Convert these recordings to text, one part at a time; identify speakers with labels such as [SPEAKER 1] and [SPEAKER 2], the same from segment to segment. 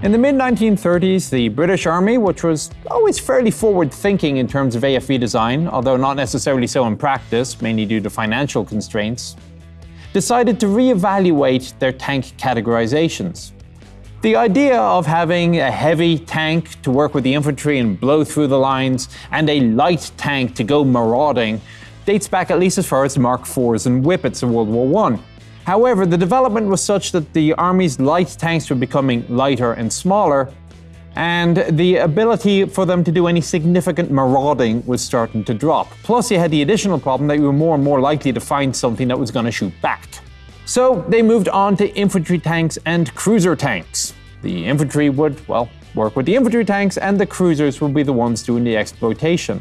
[SPEAKER 1] In the mid 1930s, the British Army, which was always fairly forward thinking in terms of AFV design, although not necessarily so in practice, mainly due to financial constraints, decided to re-evaluate their tank categorizations. The idea of having a heavy tank to work with the infantry and blow through the lines, and a light tank to go marauding, dates back at least as far as Mark IVs and Whippets of World War I. However, the development was such that the Army's light tanks were becoming lighter and smaller, and the ability for them to do any significant marauding was starting to drop. Plus, you had the additional problem that you were more and more likely to find something that was going to shoot back. So they moved on to infantry tanks and cruiser tanks. The infantry would, well, work with the infantry tanks, and the cruisers would be the ones doing the exploitation.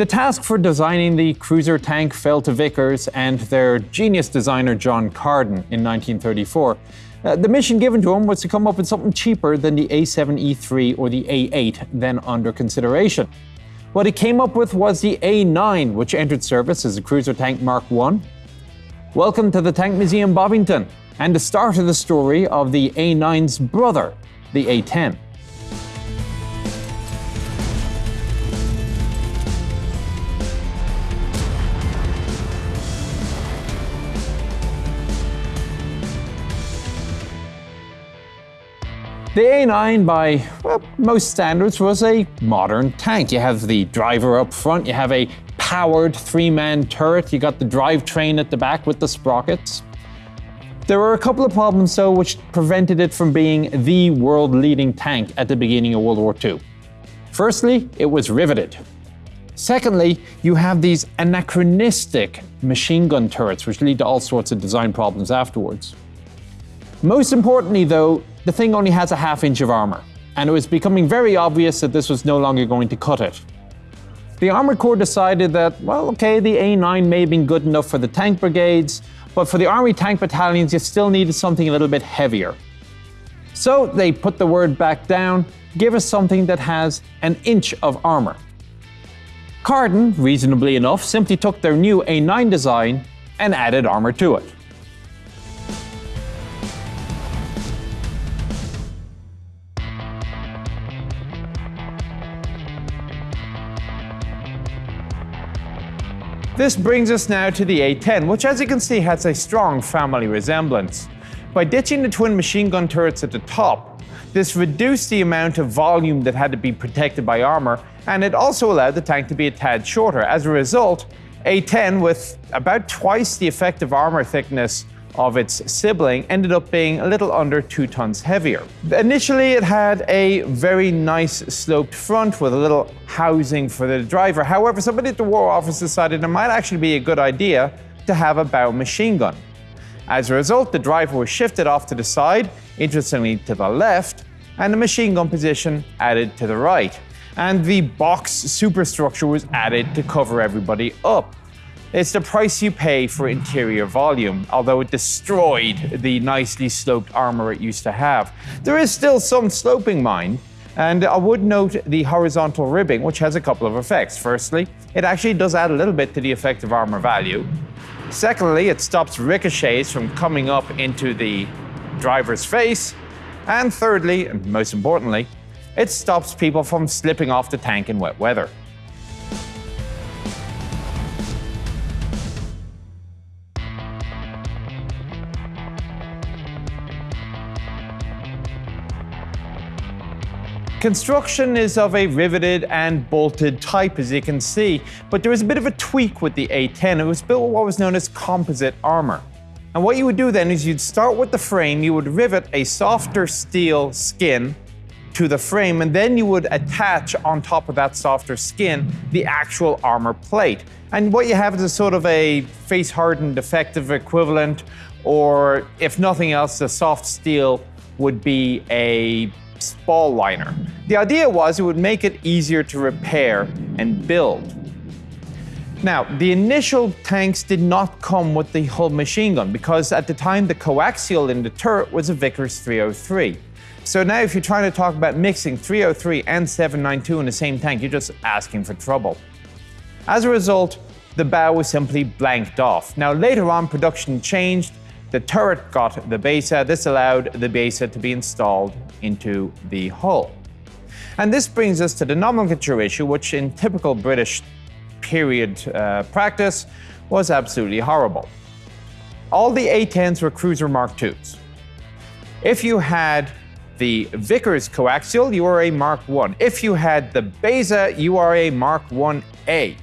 [SPEAKER 1] The task for designing the cruiser tank fell to Vickers and their genius designer John Carden in 1934. Uh, the mission given to him was to come up with something cheaper than the A7E3 or the A8 then under consideration. What he came up with was the A9, which entered service as a cruiser tank Mark I. Welcome to the Tank Museum Bovington, and the start of the story of the A9's brother, the A10. The A9, by well, most standards, was a modern tank. You have the driver up front, you have a powered three man turret, you got the drivetrain at the back with the sprockets. There were a couple of problems, though, which prevented it from being the world leading tank at the beginning of World War II. Firstly, it was riveted. Secondly, you have these anachronistic machine gun turrets, which lead to all sorts of design problems afterwards. Most importantly, though, the thing only has a half inch of armour, and it was becoming very obvious that this was no longer going to cut it. The Armour Corps decided that, well, okay, the A9 may have been good enough for the tank brigades, but for the Army tank battalions, you still needed something a little bit heavier. So they put the word back down, give us something that has an inch of armour. Carden, reasonably enough, simply took their new A9 design and added armour to it. This brings us now to the A10, which as you can see has a strong family resemblance. By ditching the twin machine gun turrets at the top, this reduced the amount of volume that had to be protected by armour, and it also allowed the tank to be a tad shorter. As a result, A10 with about twice the effective armour thickness of its sibling ended up being a little under two tons heavier. Initially, it had a very nice sloped front with a little housing for the driver. However, somebody at the War Office decided it might actually be a good idea to have a bow machine gun. As a result, the driver was shifted off to the side, interestingly to the left, and the machine gun position added to the right. And the box superstructure was added to cover everybody up. It's the price you pay for interior volume, although it destroyed the nicely sloped armor it used to have. There is still some sloping, mind, and I would note the horizontal ribbing, which has a couple of effects. Firstly, it actually does add a little bit to the effective armor value. Secondly, it stops ricochets from coming up into the driver's face. And thirdly, and most importantly, it stops people from slipping off the tank in wet weather. Construction is of a riveted and bolted type, as you can see, but there was a bit of a tweak with the A10. It was built with what was known as composite armor. And what you would do then is you'd start with the frame, you would rivet a softer steel skin to the frame, and then you would attach on top of that softer skin the actual armor plate. And what you have is a sort of a face hardened defective equivalent, or if nothing else, the soft steel would be a spall liner. The idea was it would make it easier to repair and build. Now, the initial tanks did not come with the hull machine gun because at the time the coaxial in the turret was a Vickers 303. So now if you're trying to talk about mixing 303 and 792 in the same tank, you're just asking for trouble. As a result, the bow was simply blanked off. Now later on production changed The turret got the BESA. This allowed the BESA to be installed into the hull. And this brings us to the nomenclature issue, which in typical British period uh, practice was absolutely horrible. All the A-10s were cruiser Mark IIs. If you had the Vickers coaxial, you are a Mark I. If you had the BESA, you are a Mark 1A.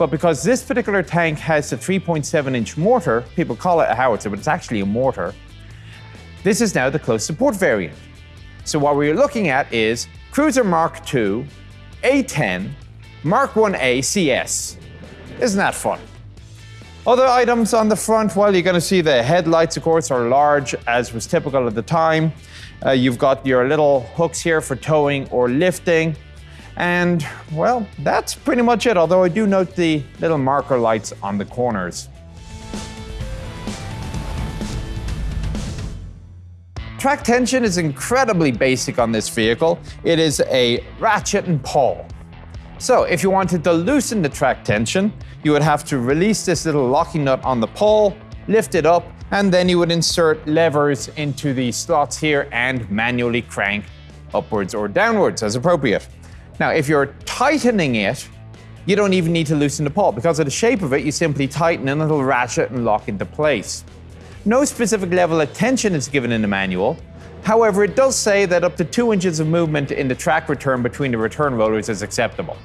[SPEAKER 1] But because this particular tank has a 3.7 inch mortar, people call it a howitzer, but it's actually a mortar, this is now the close support variant. So what we're looking at is Cruiser Mark II, A10, Mark 1A CS. Isn't that fun? Other items on the front, well, you're going to see the headlights, of course, are large, as was typical at the time. Uh, you've got your little hooks here for towing or lifting. And, well, that's pretty much it, although I do note the little marker lights on the corners. Track tension is incredibly basic on this vehicle. It is a ratchet and pawl. So if you wanted to loosen the track tension, you would have to release this little locking nut on the pawl, lift it up, and then you would insert levers into the slots here and manually crank upwards or downwards as appropriate. Now, if you're tightening it, you don't even need to loosen the pawl. Because of the shape of it, you simply tighten and it'll ratchet and lock into place. No specific level of tension is given in the manual. However, it does say that up to 2 inches of movement in the track return between the return rollers is acceptable.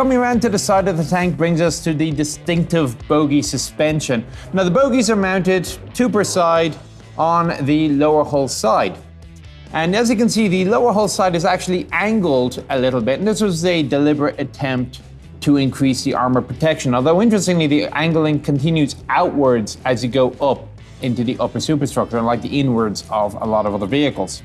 [SPEAKER 1] Coming around to the side of the tank brings us to the distinctive bogie suspension. Now the bogies are mounted two per side on the lower hull side. And as you can see, the lower hull side is actually angled a little bit, and this was a deliberate attempt to increase the armor protection. Although interestingly, the angling continues outwards as you go up into the upper superstructure, unlike the inwards of a lot of other vehicles.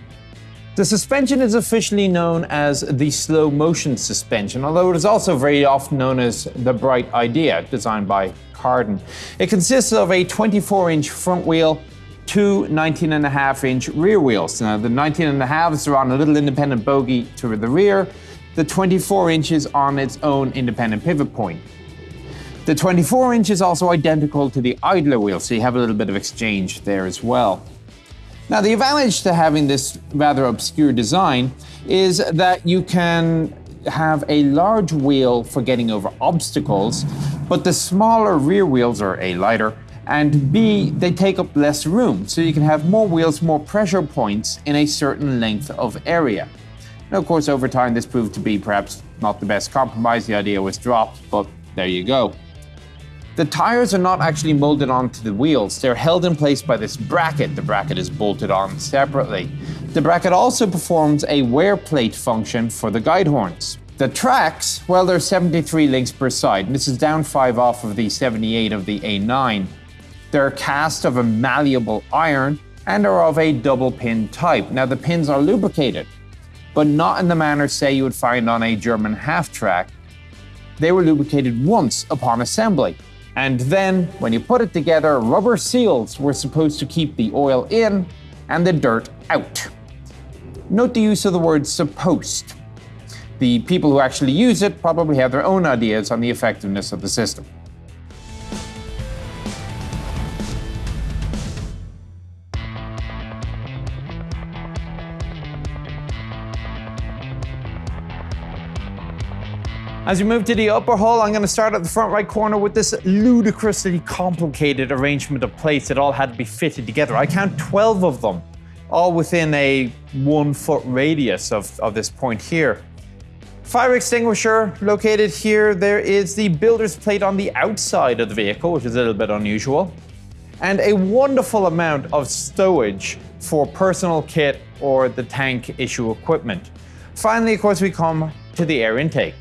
[SPEAKER 1] The suspension is officially known as the slow motion suspension, although it is also very often known as the Bright Idea, designed by Carden. It consists of a 24 inch front wheel, two 19 and a half inch rear wheels. Now, the 19 and a half is on a little independent bogie to the rear, the 24 inches on its own independent pivot point. The 24 inch is also identical to the idler wheel, so you have a little bit of exchange there as well. Now, the advantage to having this rather obscure design is that you can have a large wheel for getting over obstacles, but the smaller rear wheels are A, lighter, and B, they take up less room, so you can have more wheels, more pressure points in a certain length of area. Now, of course, over time, this proved to be perhaps not the best compromise. The idea was dropped, but there you go. The tires are not actually molded onto the wheels. They're held in place by this bracket. The bracket is bolted on separately. The bracket also performs a wear plate function for the guide horns. The tracks, well, they're 73 links per side. This is down 5 off of the 78 of the A9. They're cast of a malleable iron and are of a double pin type. Now, the pins are lubricated, but not in the manner, say, you would find on a German half track. They were lubricated once upon assembly. And then, when you put it together, rubber seals were supposed to keep the oil in and the dirt out. Note the use of the word supposed. The people who actually use it probably have their own ideas on the effectiveness of the system. As we move to the upper hull, I'm going to start at the front right corner with this ludicrously complicated arrangement of plates that all had to be fitted together. I count 12 of them, all within a one foot radius of, of this point here. Fire extinguisher located here. There is the builder's plate on the outside of the vehicle, which is a little bit unusual. And a wonderful amount of stowage for personal kit or the tank issue equipment. Finally, of course, we come to the air intake.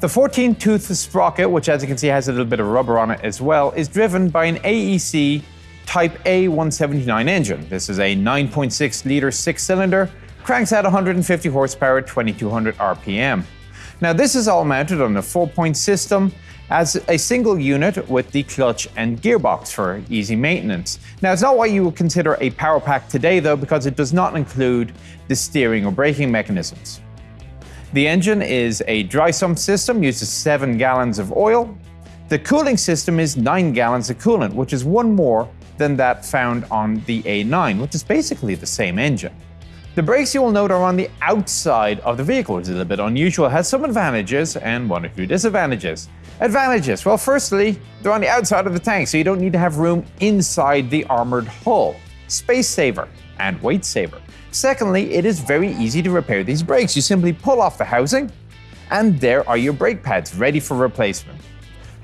[SPEAKER 1] The 14-tooth sprocket, which as you can see has a little bit of rubber on it as well, is driven by an AEC Type A179 engine. This is a 9.6 litre six-cylinder, cranks out 150 horsepower at 2200 RPM. Now this is all mounted on a four-point system as a single unit with the clutch and gearbox for easy maintenance. Now, it's not what you would consider a power pack today, though, because it does not include the steering or braking mechanisms. The engine is a dry sump system, uses 7 gallons of oil. The cooling system is 9 gallons of coolant, which is one more than that found on the A9, which is basically the same engine. The brakes you will note are on the outside of the vehicle, which is a little bit unusual, it has some advantages and one or two disadvantages. Advantages, well firstly, they're on the outside of the tank, so you don't need to have room inside the armoured hull. Space saver and weight saver. Secondly, it is very easy to repair these brakes. You simply pull off the housing, and there are your brake pads ready for replacement.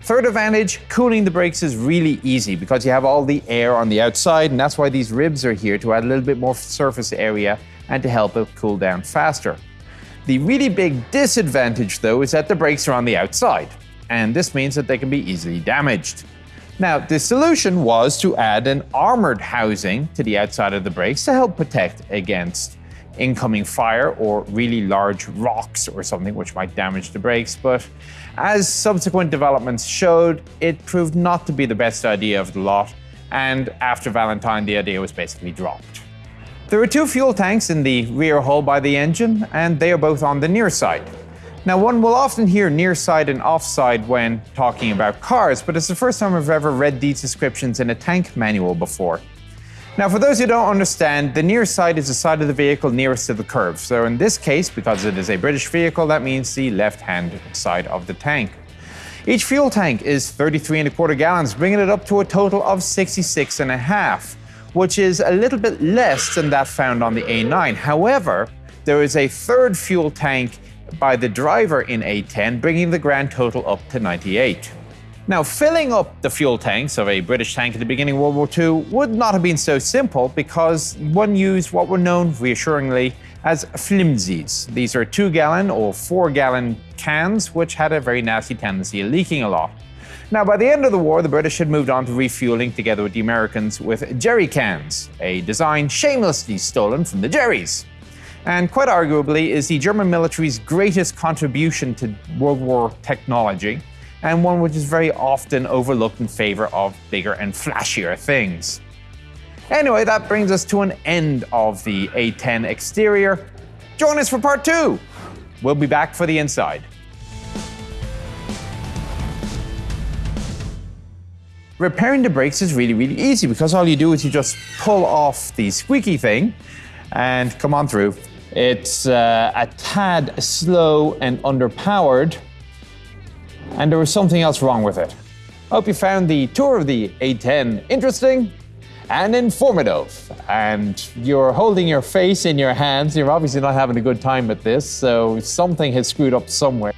[SPEAKER 1] Third advantage, cooling the brakes is really easy because you have all the air on the outside and that's why these ribs are here to add a little bit more surface area and to help it cool down faster. The really big disadvantage though is that the brakes are on the outside and this means that they can be easily damaged. Now, the solution was to add an armored housing to the outside of the brakes to help protect against incoming fire or really large rocks or something which might damage the brakes, but as subsequent developments showed, it proved not to be the best idea of the lot, and after Valentine the idea was basically dropped. There are two fuel tanks in the rear hull by the engine, and they are both on the near side. Now, one will often hear near side and off side when talking about cars, but it's the first time I've ever read these descriptions in a tank manual before. Now, for those who don't understand, the near side is the side of the vehicle nearest to the curve. So in this case, because it is a British vehicle, that means the left-hand side of the tank. Each fuel tank is 33 and a quarter gallons, bringing it up to a total of 66 and a half, which is a little bit less than that found on the A9. However, there is a third fuel tank by the driver in A10, bringing the grand total up to 98. Now, filling up the fuel tanks of a British tank at the beginning of World War II would not have been so simple because one used what were known, reassuringly, as flimsies. These are two gallon or four gallon cans, which had a very nasty tendency of leaking a lot. Now, by the end of the war, the British had moved on to refueling together with the Americans with jerry cans, a design shamelessly stolen from the Jerry's. And quite arguably is the German military's greatest contribution to World War technology and one which is very often overlooked in favor of bigger and flashier things. Anyway, that brings us to an end of the A10 exterior. Join us for part two. We'll be back for the inside. Repairing the brakes is really, really easy because all you do is you just pull off the squeaky thing and come on through. It's uh, a tad slow and underpowered, and there was something else wrong with it. Hope you found the tour of the A10 interesting and informative. And you're holding your face in your hands. You're obviously not having a good time with this, so something has screwed up somewhere.